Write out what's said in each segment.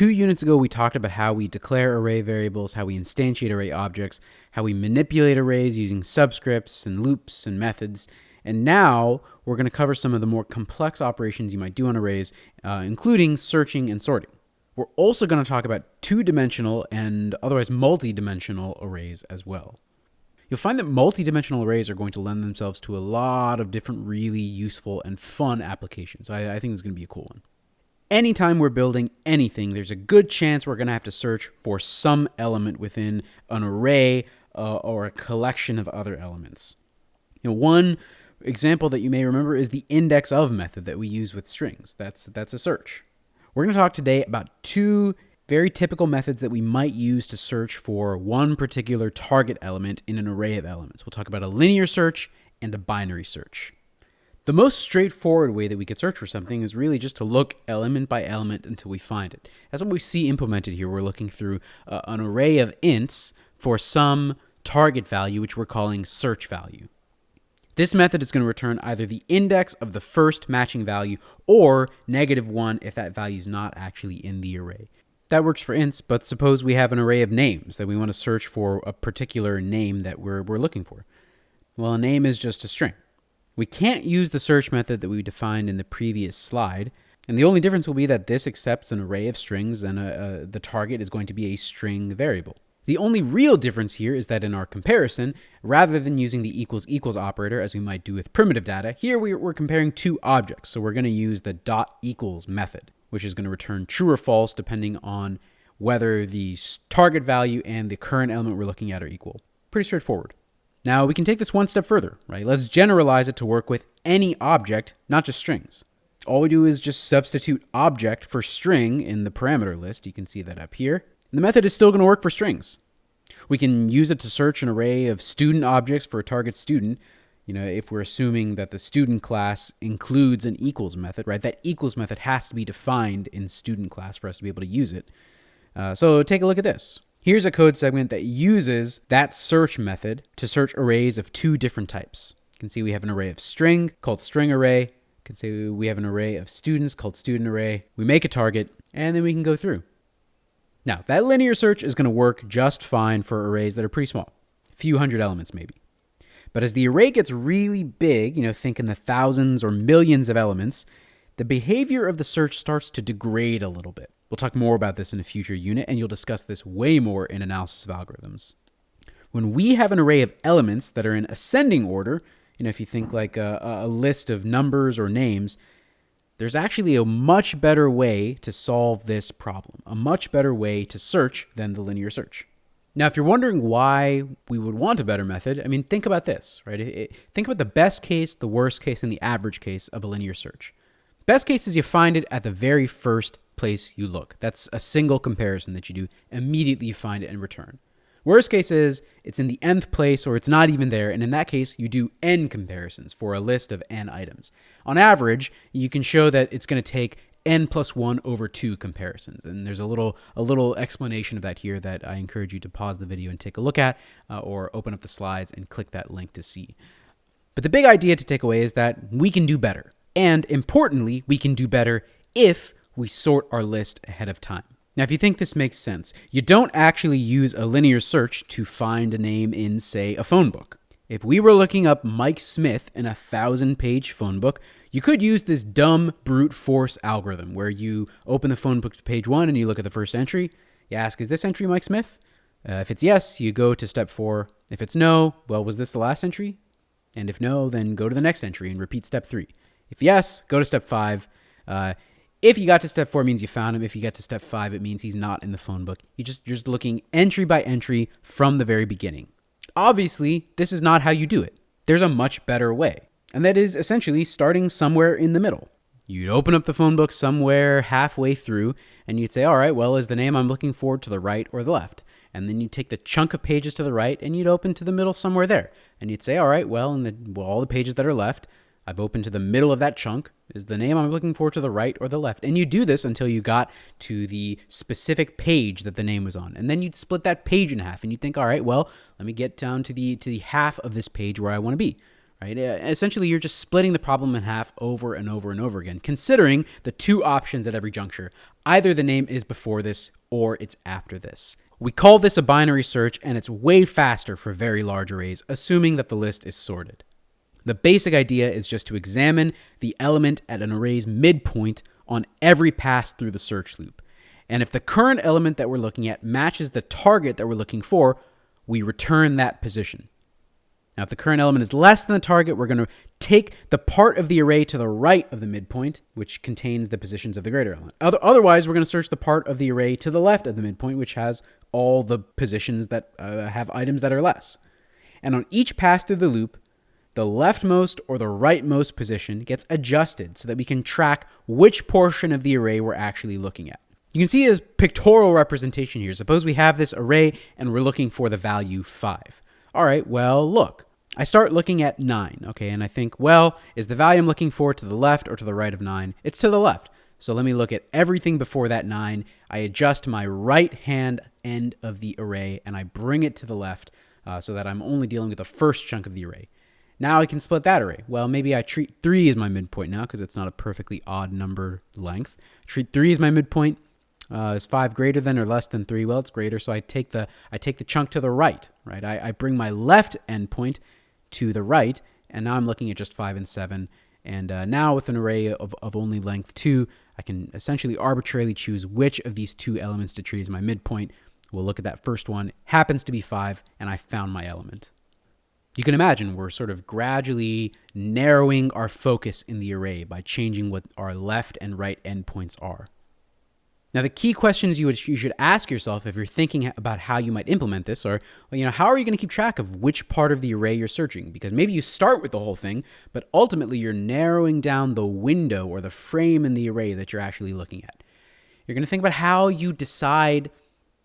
two units ago, we talked about how we declare array variables, how we instantiate array objects, how we manipulate arrays using subscripts and loops and methods. And now we're going to cover some of the more complex operations you might do on arrays, uh, including searching and sorting. We're also going to talk about two-dimensional and otherwise multi-dimensional arrays as well. You'll find that multi-dimensional arrays are going to lend themselves to a lot of different really useful and fun applications. So I, I think it's going to be a cool one. Anytime we're building anything, there's a good chance we're going to have to search for some element within an array uh, or a collection of other elements. You know, one example that you may remember is the index of method that we use with strings. That's, that's a search. We're going to talk today about two very typical methods that we might use to search for one particular target element in an array of elements. We'll talk about a linear search and a binary search. The most straightforward way that we could search for something is really just to look element by element until we find it. That's what we see implemented here. We're looking through uh, an array of ints for some target value, which we're calling search value. This method is going to return either the index of the first matching value or negative 1 if that value is not actually in the array. That works for ints, but suppose we have an array of names that we want to search for a particular name that we're, we're looking for. Well, a name is just a string. We can't use the search method that we defined in the previous slide, and the only difference will be that this accepts an array of strings and a, a, the target is going to be a string variable. The only real difference here is that in our comparison, rather than using the equals equals operator as we might do with primitive data, here we're comparing two objects. So we're going to use the dot equals method, which is going to return true or false depending on whether the target value and the current element we're looking at are equal. Pretty straightforward. Now we can take this one step further, right? Let's generalize it to work with any object, not just strings. All we do is just substitute object for string in the parameter list. You can see that up here. The method is still going to work for strings. We can use it to search an array of student objects for a target student. You know, if we're assuming that the student class includes an equals method, right? That equals method has to be defined in student class for us to be able to use it. Uh, so take a look at this. Here's a code segment that uses that search method to search arrays of two different types. You can see we have an array of string called string array. You can see we have an array of students called student array. We make a target, and then we can go through. Now, that linear search is going to work just fine for arrays that are pretty small, a few hundred elements maybe. But as the array gets really big, you know, think in the thousands or millions of elements, the behavior of the search starts to degrade a little bit. We'll talk more about this in a future unit, and you'll discuss this way more in analysis of algorithms. When we have an array of elements that are in ascending order, you know, if you think like a, a list of numbers or names, there's actually a much better way to solve this problem, a much better way to search than the linear search. Now, if you're wondering why we would want a better method, I mean, think about this, right? It, think about the best case, the worst case, and the average case of a linear search. Best case is you find it at the very first place you look. That's a single comparison that you do. Immediately you find it and return. Worst case is it's in the nth place or it's not even there, and in that case, you do n comparisons for a list of n items. On average, you can show that it's going to take n plus 1 over 2 comparisons. And there's a little a little explanation of that here that I encourage you to pause the video and take a look at, uh, or open up the slides and click that link to see. But the big idea to take away is that we can do better. And importantly, we can do better if we sort our list ahead of time. Now, if you think this makes sense, you don't actually use a linear search to find a name in, say, a phone book. If we were looking up Mike Smith in a thousand page phone book, you could use this dumb brute force algorithm where you open the phone book to page one and you look at the first entry. You ask, is this entry Mike Smith? Uh, if it's yes, you go to step four. If it's no, well, was this the last entry? And if no, then go to the next entry and repeat step three. If yes, go to step five. Uh, if you got to step four, means you found him. If you get to step five, it means he's not in the phone book. You just you're just looking entry by entry from the very beginning. Obviously, this is not how you do it. There's a much better way, and that is essentially starting somewhere in the middle. You'd open up the phone book somewhere halfway through, and you'd say, "All right, well, is the name I'm looking for to the right or the left?" And then you'd take the chunk of pages to the right, and you'd open to the middle somewhere there, and you'd say, "All right, well, in the well, all the pages that are left, I've opened to the middle of that chunk. Is the name I'm looking for to the right or the left? And you do this until you got to the specific page that the name was on. And then you'd split that page in half and you'd think, all right, well, let me get down to the to the half of this page where I want to be. right? Uh, essentially, you're just splitting the problem in half over and over and over again, considering the two options at every juncture. Either the name is before this or it's after this. We call this a binary search, and it's way faster for very large arrays, assuming that the list is sorted. The basic idea is just to examine the element at an array's midpoint on every pass through the search loop. And if the current element that we're looking at matches the target that we're looking for, we return that position. Now, if the current element is less than the target, we're going to take the part of the array to the right of the midpoint, which contains the positions of the greater element. Otherwise, we're going to search the part of the array to the left of the midpoint, which has all the positions that uh, have items that are less. And on each pass through the loop, the leftmost or the rightmost position gets adjusted so that we can track which portion of the array we're actually looking at. You can see a pictorial representation here. Suppose we have this array and we're looking for the value 5. All right, well, look. I start looking at 9, okay, and I think, well, is the value I'm looking for to the left or to the right of 9? It's to the left. So let me look at everything before that 9. I adjust my right hand end of the array and I bring it to the left uh, so that I'm only dealing with the first chunk of the array. Now I can split that array. Well, maybe I treat 3 as my midpoint now because it's not a perfectly odd number length. Treat 3 as my midpoint. Uh, is five greater than or less than three? Well, it's greater, so I take the I take the chunk to the right, right? I, I bring my left endpoint to the right, and now I'm looking at just 5 and 7. And uh, now with an array of, of only length 2, I can essentially arbitrarily choose which of these two elements to treat as my midpoint. We'll look at that first one. Happens to be 5, and I found my element. You can imagine we're sort of gradually narrowing our focus in the array by changing what our left and right endpoints are. Now, the key questions you, would, you should ask yourself if you're thinking about how you might implement this are, well, you know, how are you going to keep track of which part of the array you're searching? Because maybe you start with the whole thing, but ultimately you're narrowing down the window or the frame in the array that you're actually looking at. You're going to think about how you decide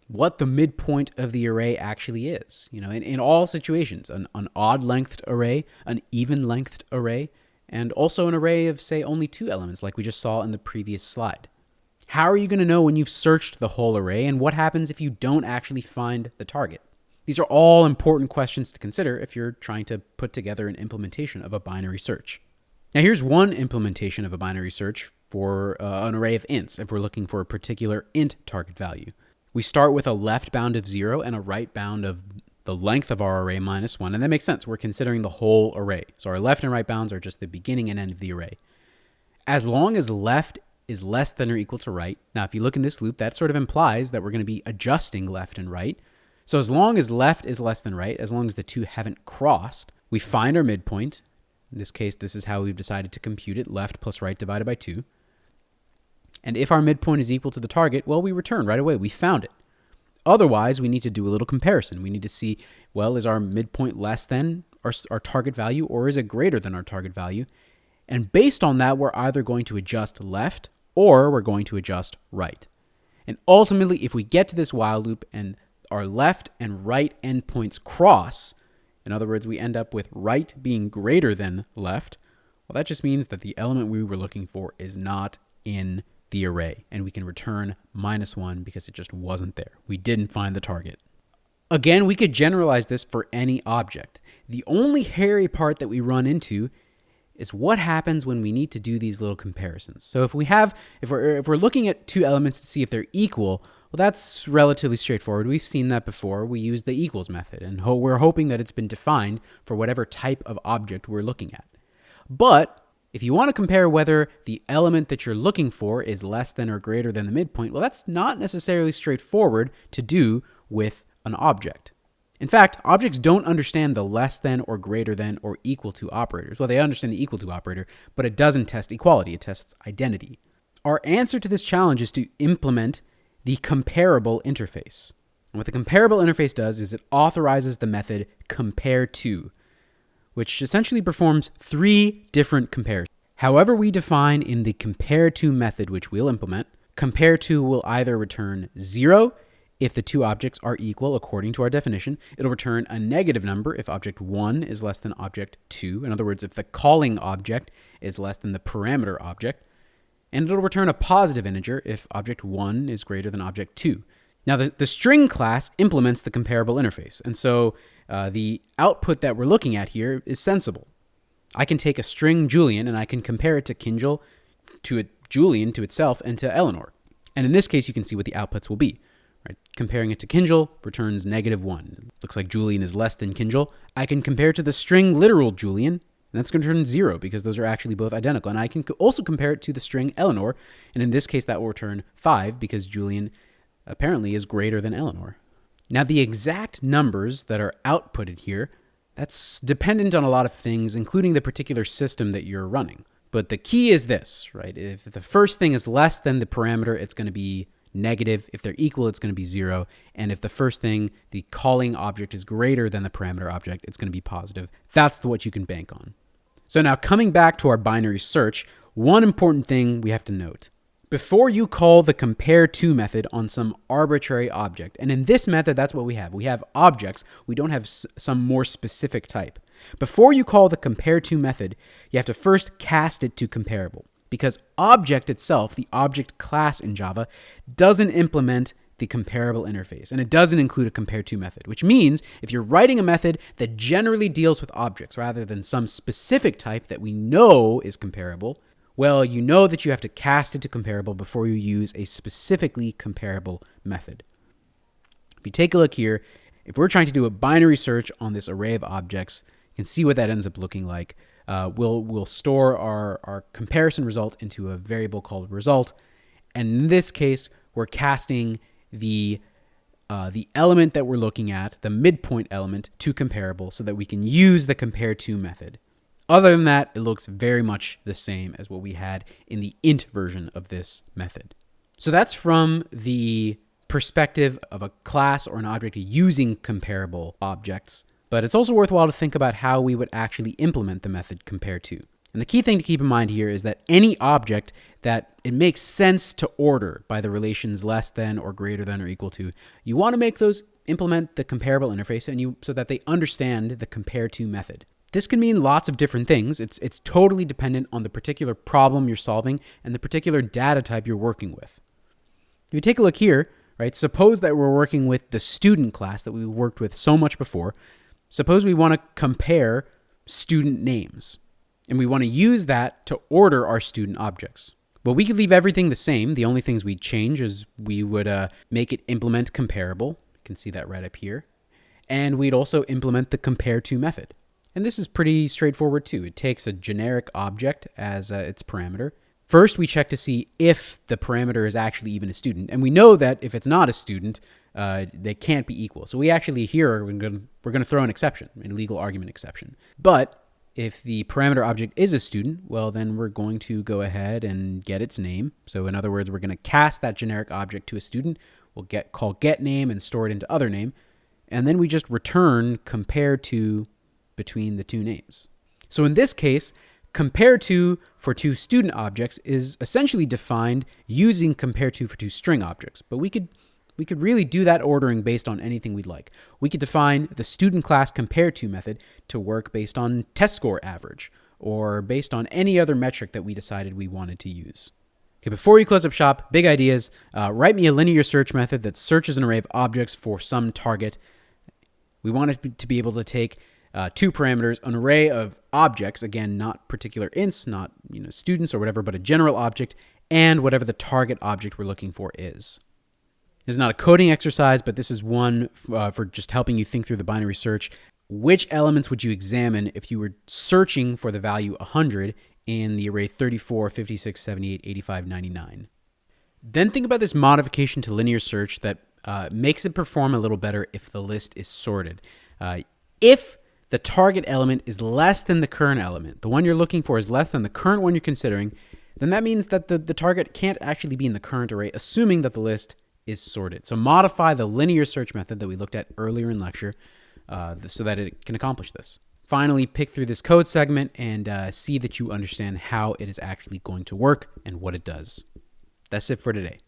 what the midpoint of the array actually is. You know, in, in all situations, an, an odd lengthed array, an even lengthed array, and also an array of, say, only two elements, like we just saw in the previous slide. How are you going to know when you've searched the whole array, and what happens if you don't actually find the target? These are all important questions to consider if you're trying to put together an implementation of a binary search. Now, here's one implementation of a binary search for uh, an array of ints if we're looking for a particular int target value. We start with a left bound of 0 and a right bound of the length of our array minus 1, and that makes sense. We're considering the whole array. So our left and right bounds are just the beginning and end of the array. As long as left is less than or equal to right. Now, if you look in this loop, that sort of implies that we're going to be adjusting left and right. So as long as left is less than right, as long as the two haven't crossed, we find our midpoint. In this case, this is how we've decided to compute it, left plus right divided by 2. And if our midpoint is equal to the target, well, we return right away. We found it. Otherwise, we need to do a little comparison. We need to see, well, is our midpoint less than our, our target value or is it greater than our target value? And based on that, we're either going to adjust left or we're going to adjust right. And ultimately, if we get to this while loop and our left and right endpoints cross, in other words, we end up with right being greater than left, well, that just means that the element we were looking for is not in the array, and we can return minus one because it just wasn't there. We didn't find the target. Again, we could generalize this for any object. The only hairy part that we run into is what happens when we need to do these little comparisons. So if we have, if we're, if we're looking at two elements to see if they're equal, well, that's relatively straightforward. We've seen that before. We use the equals method, and ho we're hoping that it's been defined for whatever type of object we're looking at. But if you want to compare whether the element that you're looking for is less than or greater than the midpoint, well, that's not necessarily straightforward to do with an object. In fact, objects don't understand the less than or greater than or equal to operators. Well, they understand the equal to operator, but it doesn't test equality, it tests identity. Our answer to this challenge is to implement the comparable interface. And what the comparable interface does is it authorizes the method compare to, which essentially performs three different compares. However we define in the compare to method, which we'll implement, compare to will either return zero if the two objects are equal according to our definition, it'll return a negative number if object 1 is less than object 2. In other words, if the calling object is less than the parameter object. And it'll return a positive integer if object 1 is greater than object 2. Now, the, the string class implements the comparable interface. And so uh, the output that we're looking at here is sensible. I can take a string Julian and I can compare it to Kinjal, to a Julian to itself, and to Eleanor. And in this case, you can see what the outputs will be. Right? Comparing it to Kinjal returns negative 1. looks like Julian is less than Kinjal. I can compare to the string literal Julian, and that's going to turn 0 because those are actually both identical. And I can also compare it to the string Eleanor, and in this case, that will return 5 because Julian apparently is greater than Eleanor. Now, the exact numbers that are outputted here, that's dependent on a lot of things, including the particular system that you're running. But the key is this, right? If the first thing is less than the parameter, it's going to be negative. If they're equal, it's going to be zero. And if the first thing, the calling object is greater than the parameter object, it's going to be positive. That's what you can bank on. So now coming back to our binary search, one important thing we have to note. Before you call the compare to method on some arbitrary object, and in this method, that's what we have. We have objects. We don't have some more specific type. Before you call the compare to method, you have to first cast it to comparable because object itself, the object class in Java, doesn't implement the comparable interface and it doesn't include a compare to method, which means if you're writing a method that generally deals with objects rather than some specific type that we know is comparable, well, you know that you have to cast it to comparable before you use a specifically comparable method. If you take a look here, if we're trying to do a binary search on this array of objects, you can see what that ends up looking like uh, we'll, we'll store our, our comparison result into a variable called result. And in this case, we're casting the, uh, the element that we're looking at, the midpoint element, to comparable so that we can use the compare to method. Other than that, it looks very much the same as what we had in the int version of this method. So that's from the perspective of a class or an object using comparable objects. But it's also worthwhile to think about how we would actually implement the method compare to. And the key thing to keep in mind here is that any object that it makes sense to order by the relations less than or greater than or equal to, you want to make those implement the comparable interface and you so that they understand the compare to method. This can mean lots of different things. It's it's totally dependent on the particular problem you're solving and the particular data type you're working with. If you take a look here, right? Suppose that we're working with the student class that we worked with so much before. Suppose we want to compare student names, and we want to use that to order our student objects. Well, we could leave everything the same. The only things we'd change is we would uh, make it implement comparable. You can see that right up here. And we'd also implement the compare to method. And this is pretty straightforward too. It takes a generic object as uh, its parameter. First, we check to see if the parameter is actually even a student. And we know that if it's not a student, uh, they can't be equal. So we actually here we're going to throw an exception, an illegal argument exception. But if the parameter object is a student, well, then we're going to go ahead and get its name. So in other words, we're going to cast that generic object to a student. We'll get call get name and store it into other name. And then we just return compare to between the two names. So in this case, compare to for two student objects is essentially defined using compare to for two string objects. But we could we could really do that ordering based on anything we'd like. We could define the student class compare to method to work based on test score average or based on any other metric that we decided we wanted to use. Okay, before you close up shop, big ideas. Uh, write me a linear search method that searches an array of objects for some target. We want it to be able to take uh, two parameters, an array of objects, again, not particular ints, not you know students or whatever, but a general object, and whatever the target object we're looking for is. This is not a coding exercise, but this is one uh, for just helping you think through the binary search. Which elements would you examine if you were searching for the value 100 in the array 34, 56, 78, 85, 99? Then think about this modification to linear search that uh, makes it perform a little better if the list is sorted. Uh, if the target element is less than the current element, the one you're looking for is less than the current one you're considering, then that means that the, the target can't actually be in the current array, assuming that the list is sorted. So modify the linear search method that we looked at earlier in lecture uh, so that it can accomplish this. Finally, pick through this code segment and uh, see that you understand how it is actually going to work and what it does. That's it for today.